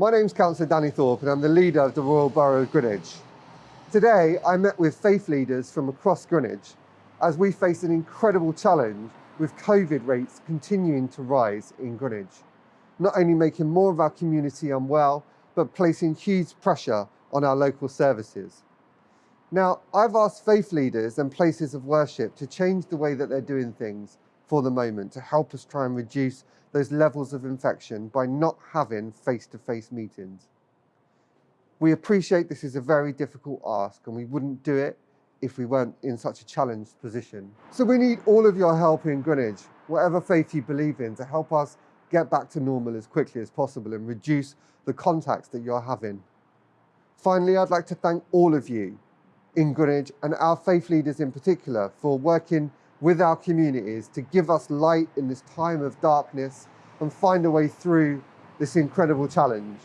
My name's Councillor Danny Thorpe and I'm the leader of the Royal Borough of Greenwich. Today I met with faith leaders from across Greenwich as we face an incredible challenge with COVID rates continuing to rise in Greenwich, not only making more of our community unwell, but placing huge pressure on our local services. Now, I've asked faith leaders and places of worship to change the way that they're doing things for the moment to help us try and reduce those levels of infection by not having face-to-face -face meetings. We appreciate this is a very difficult ask and we wouldn't do it if we weren't in such a challenged position. So we need all of your help in Greenwich, whatever faith you believe in, to help us get back to normal as quickly as possible and reduce the contacts that you're having. Finally, I'd like to thank all of you in Greenwich and our faith leaders in particular for working with our communities to give us light in this time of darkness and find a way through this incredible challenge.